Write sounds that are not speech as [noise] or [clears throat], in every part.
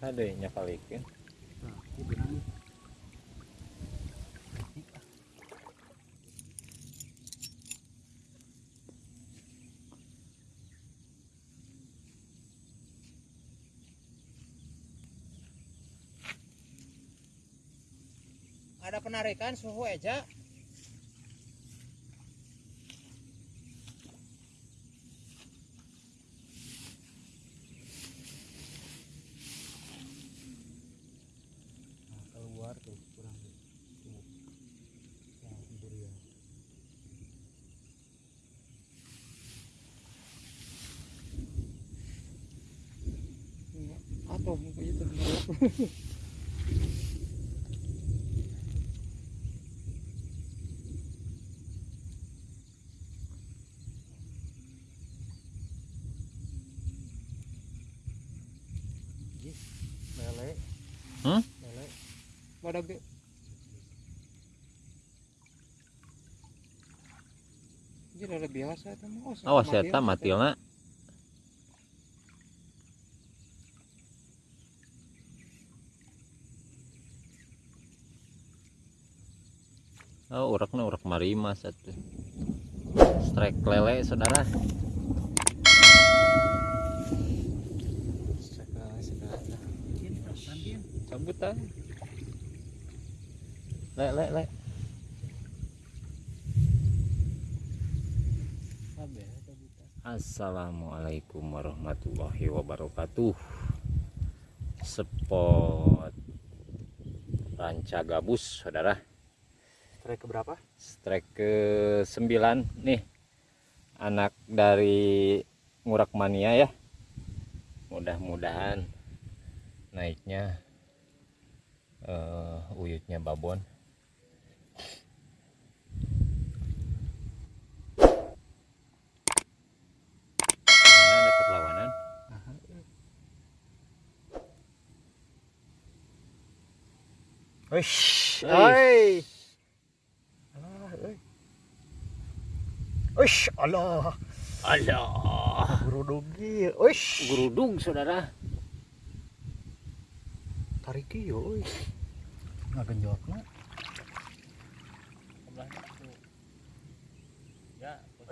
ada nya kalikin ini benang. Ada penarikan suhu aja. Atau muka itu Lele. Hmm? Lele. Badak deh. Jadi ada biasa itu mah. awas ya ta matilna Oh, uraknya urak marima satu. Strike lele, saudara. Kapan, Din? Sambutan. Le, le, le. Kabeh eta buta. Assalamualaikum warahmatullahi wabarakatuh. Spot ranca gabus, saudara. Strike keberapa? Strike ke 9 nih. Anak dari Ngurak Mania ya. Mudah-mudahan naiknya eh uyutnya babon. Mana ada perlawanan? Aha. Wish. Oi. Ah, oi. Wish, Allah. Allah, Guru dogi. Wish. gerudung saudara. Tarik yo, oi. Ngagenjotna.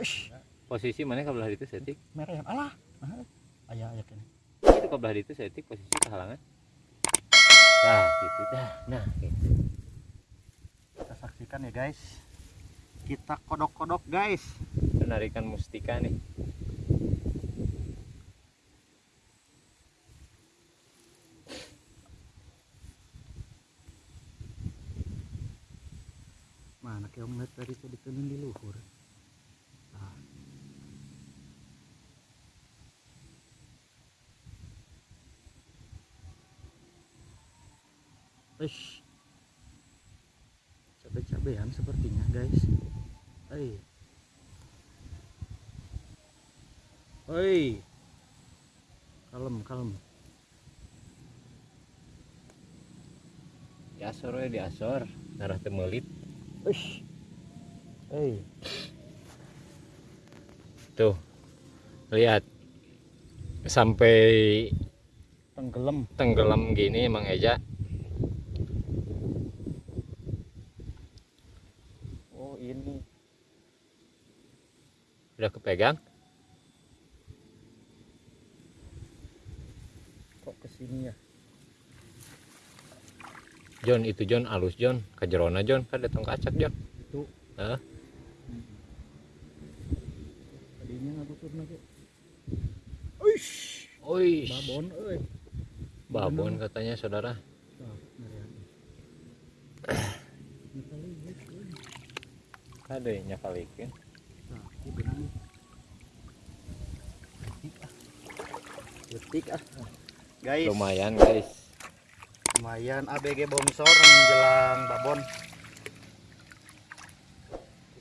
Wish. Posisi mana kabelah itu setik? Merah yang alah. Aha. Aya aya kene. Itu kabelah itu setik posisi kehalangan. Nah, gitu dah. Nah, gitu. Kita saksikan ya, guys. Kita kodok-kodok, guys. Penarikan mustika nih. Mana kayak ngeliat tadi tuh dikenin di luhur. Ah. Eish. Cabe-cabean sepertinya guys. Hei. Hei. Kalem, kalem. Di asor we di asor. Darah temelit. Eish. Hei. Tuh. Lihat. Sampai Tenggelam. tenggelam gini emang Eja. Oh, ini. Udah kepegang? Kok ke sini ya? John itu John alus John. Kajerona John. Kan datang kacak John. Itu. Hah? Tadinya ngagutur lagi. Uish. Oi, Babon euy. babon katanya saudara. [clears throat] Nah, euy. Ada nya kalikin. Nah, ini benang. Detik ah. Detik ah. Guys, Lumayan guys. lumayan ABG bongsor menjelang babon.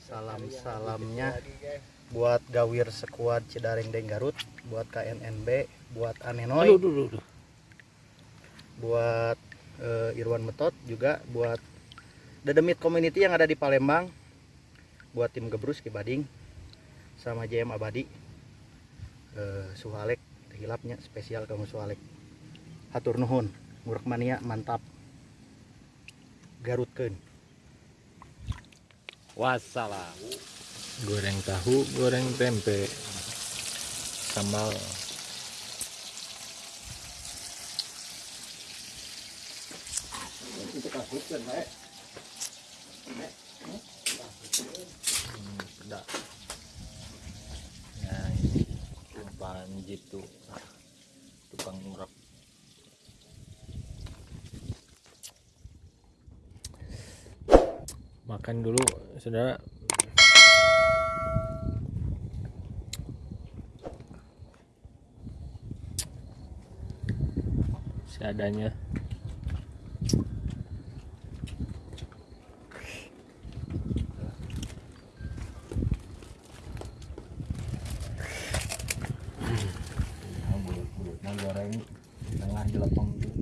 Salam-salamnya buat Gawir Sekuad Cidaring Deng Garut, buat KNNB, buat Anenoy. Aduh, aduh, aduh. buat eh, Irwan Metot juga buat Dedemit Community yang ada di Palembang buat tim Gebrus Kibading sama JM Abadi eh, Suhalek hilapnya spesial kamu Suhalek hatur nuhun murek mania mantap. Garutkeun. Wassalam. Goreng tahu goreng tempe. Sambal. Hmm, tumpahan jitu tukang urap makan dulu saudara. Seadanya goreng tengah jelepeng tuh